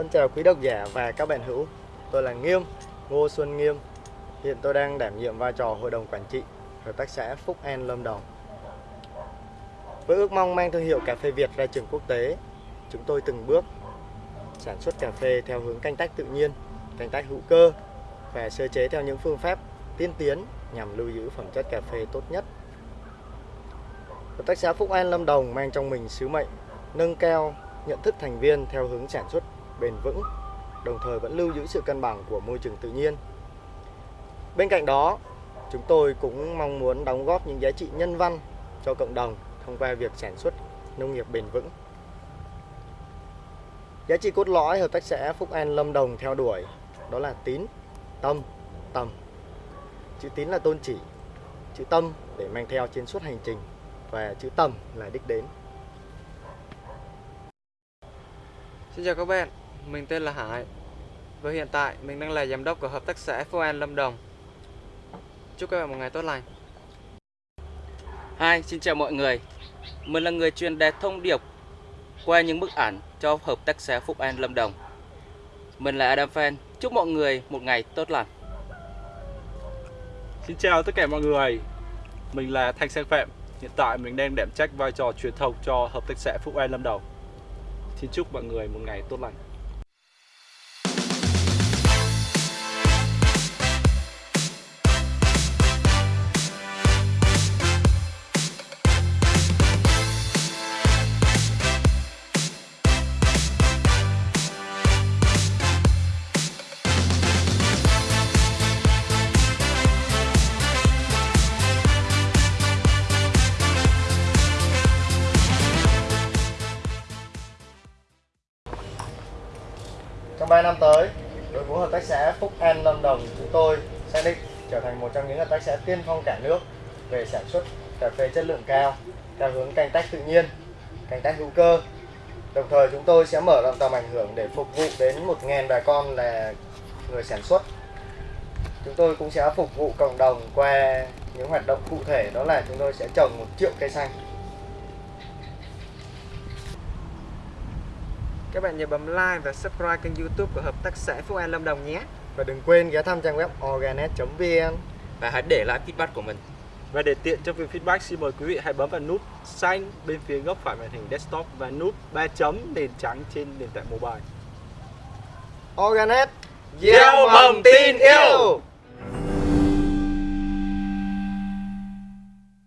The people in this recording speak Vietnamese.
Xin chào quý độc giả và các bạn hữu. Tôi là Nghiêm, Ngô Xuân Nghiêm. Hiện tôi đang đảm nhiệm vai trò Hội đồng Quản trị Hợp tác xã Phúc An Lâm Đồng. Với ước mong mang thương hiệu cà phê Việt ra trường quốc tế Chúng tôi từng bước sản xuất cà phê theo hướng canh tác tự nhiên, canh tác hữu cơ Và sơ chế theo những phương pháp tiên tiến nhằm lưu giữ phẩm chất cà phê tốt nhất. Hợp tác xã Phúc An Lâm Đồng mang trong mình sứ mệnh nâng cao nhận thức thành viên theo hướng sản xuất bền vững, đồng thời vẫn lưu giữ sự cân bằng của môi trường tự nhiên. Bên cạnh đó, chúng tôi cũng mong muốn đóng góp những giá trị nhân văn cho cộng đồng thông qua việc sản xuất nông nghiệp bền vững. Giá trị cốt lõi hợp tác xã Phúc An Lâm Đồng theo đuổi đó là tín, tâm, tầm. Chữ tín là tôn chỉ, chữ tâm để mang theo trên suốt hành trình và chữ tầm là đích đến. Xin chào các bạn, mình tên là Hải Và hiện tại mình đang là giám đốc của Hợp tác xã Phú An Lâm Đồng. Chúc các bạn một ngày tốt lành. Hi, xin chào mọi người. Mình là người truyền đạt thông điệp qua những bức ảnh cho Hợp tác xã Phúc An Lâm Đồng. Mình là Adam Fan, chúc mọi người một ngày tốt lành. Xin chào tất cả mọi người. Mình là Thanh Sang Phạm. Hiện tại mình đang đảm trách vai trò truyền thông cho Hợp tác xã Phúc An Lâm Đồng. Xin chúc mọi người một ngày tốt lành Trong 3 năm tới, đội ngũ hợp tác xã Phúc An Lâm Đồng chúng tôi xác định trở thành một trong những hợp tác xã tiên phong cả nước về sản xuất cà phê chất lượng cao theo hướng canh tác tự nhiên, canh tác hữu cơ. Đồng thời chúng tôi sẽ mở rộng tầm ảnh hưởng để phục vụ đến 1.000 bà con là người sản xuất. Chúng tôi cũng sẽ phục vụ cộng đồng qua những hoạt động cụ thể đó là chúng tôi sẽ trồng một triệu cây xanh. Các bạn nhớ bấm like và subscribe kênh youtube của Hợp tác xã Phú An Lâm Đồng nhé. Và đừng quên ghé thăm trang web organet.vn Và hãy để lại feedback của mình. Và để tiện cho việc feedback xin mời quý vị hãy bấm vào nút xanh bên phía góc phải màn hình desktop và nút 3 chấm nền trắng trên nền tảng mobile. Organet Gieo mầm tin yêu